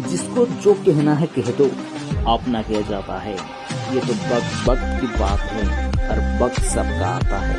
जिसको जो कहना है कह दो। अपना कह जाता है। ये तो वक्त वक्त की बात है हर वक्त सबका आता है।